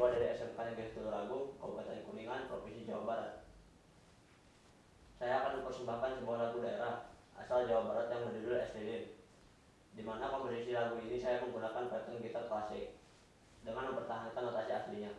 siswa dari SMK Negeri Tulungagung, Kabupaten Kuningan, Provinsi Jawa Barat. Saya akan mempersembahkan sebuah lagu daerah asal Jawa Barat yang berjudul SDD. Di mana komposisi lagu ini saya menggunakan pattern gitar klasik dengan mempertahankan notasi aslinya.